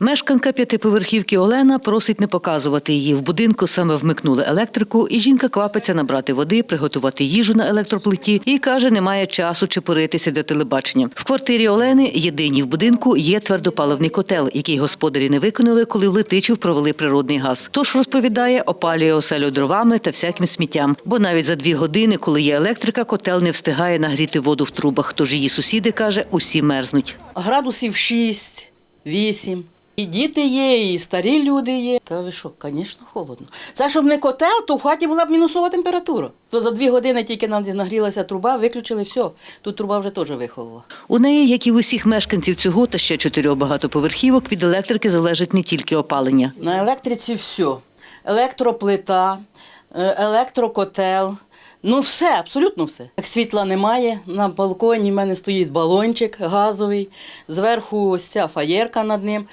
Мешканка п'ятиповерхівки Олена просить не показувати її. В будинку саме вмикнули електрику, і жінка квапиться набрати води, приготувати їжу на електроплиті і каже, немає часу чепуритися для телебачення. В квартирі Олени, єдиній в будинку, є твердопаливний котел, який господарі не виконали, коли в Летичів провели природний газ. Тож розповідає, опалює оселю дровами та всяким сміттям. Бо навіть за дві години, коли є електрика, котел не встигає нагріти воду в трубах. Тож її сусіди каже, усі мерзнуть. Градусів 6, 8. І діти є, і старі люди є. Та ви що, звісно, холодно. Це щоб не котел, то в хаті була б мінусова температура. То за дві години тільки нам нагрілася труба, виключили все. Тут труба вже теж вихолола. У неї, як і в усіх мешканців цього та ще чотирьох багатоповерхівок, від електрики залежить не тільки опалення. На електриці все. Електроплита, е, електрокотел. Ну, все, абсолютно все. Як світла немає, на балконі в мене стоїть балончик газовий, зверху ось ця фаєрка над ним.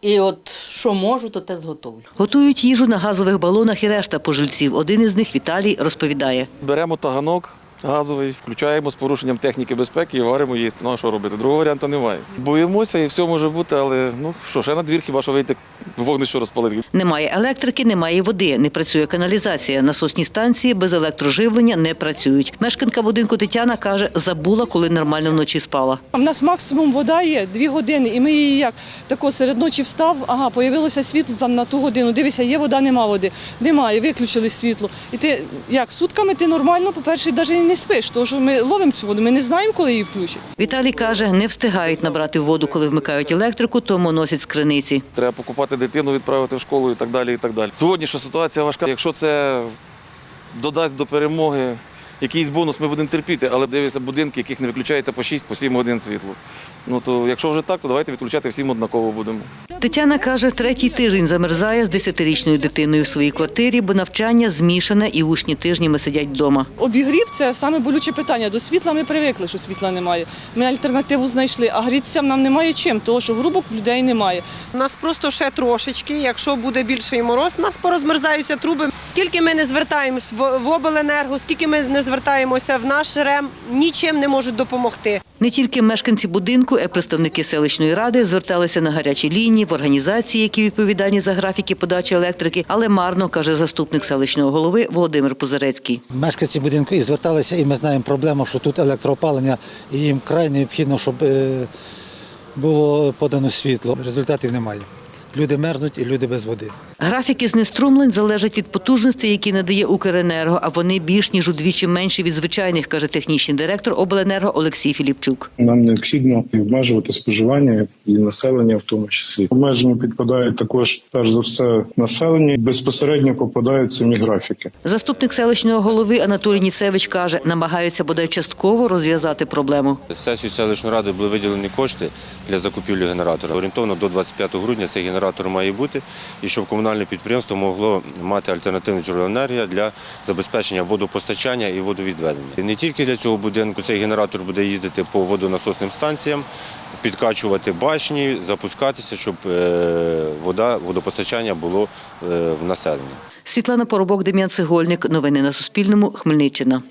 І от що можу, то те зготовлю. Готують їжу на газових балонах і решта пожильців. Один із них Віталій розповідає. Беремо таганок газовий, включаємо з порушенням техніки безпеки і варимо їсти. Ну а що робити? Другого варіанту немає. Боїмося і все може бути, але ну що, ще на двір, хіба що вийти вогнище розпалити. Немає електрики, немає води, не працює каналізація. Насосні станції без електроживлення не працюють. Мешканка будинку Тетяна каже, забула, коли нормально вночі спала. У нас максимум вода є дві години, і ми її як тако серед ночі встав, ага, появилося світло там на ту годину. Дивися, є вода, нема води. Немає, виключили світло. І ти як сутками ти нормально, по-перше, навіть не спиш, тому що ми ловимо цю воду, ми не знаємо, коли її включать. Віталій каже, не встигають набрати воду, коли вмикають електрику, тому носять з криниці. Треба покупати дитину, відправити в школу і так далі. і так далі. Сьогоднішня ситуація важка. Якщо це додасть до перемоги якийсь бонус, ми будемо терпіти, але дивися будинки, яких не виключається по 6-7 годин світло. Ну то якщо вже так, то давайте відключати всім однаково будемо. Тетяна каже, третій тиждень замерзає з десятирічною дитиною в своїй квартирі, бо навчання змішане і учні тижнями сидять вдома. Обігрів це саме болюче питання. До світла ми привикли, що світла немає. Ми альтернативу знайшли, а грітися нам немає чим, тому що грубок в людей немає. У нас просто ще трошечки. Якщо буде більший мороз, у нас порозмерзаються труби. Скільки ми не звертаємось в в обленерго, скільки ми не звертаємося в наш РЕМ, нічим не можуть допомогти. Не тільки мешканці будинку, а й представники селищної ради зверталися на гарячі лінії в організації, які відповідальні за графіки подачі електрики, але марно, каже заступник селищного голови Володимир Позарецький. Мешканці будинку і зверталися, і ми знаємо проблему, що тут електроопалення, і їм край необхідно, щоб е, було подано світло. Результатів немає. Люди мерзнуть і люди без води. Графіки знеструмлень залежать від потужностей, які надає Укренерго, а вони більш ніж удвічі менші від звичайних, каже технічний директор обленерго Олексій Філіпчук. Нам необхідно обмежувати споживання і населення, в тому числі. Обмеження підпадають також перш за все населення. Безпосередньо попадають самі графіки. Заступник селищного голови Анатолій Ніцевич каже, намагаються бодай частково розв'язати проблему. Сесію селищної ради були виділені кошти для закупівлі генератора. Орієнтовно до 25 грудня цей генератор має бути, і щоб комунальне підприємство могло мати альтернативне джерело енергії для забезпечення водопостачання і водовідведення. Не тільки для цього будинку цей генератор буде їздити по водонасосним станціям, підкачувати башні, запускатися, щоб е, вода, водопостачання було е, в населенні. Світлана Поробок, Дем'ян Цегольник. Новини на Суспільному. Хмельниччина.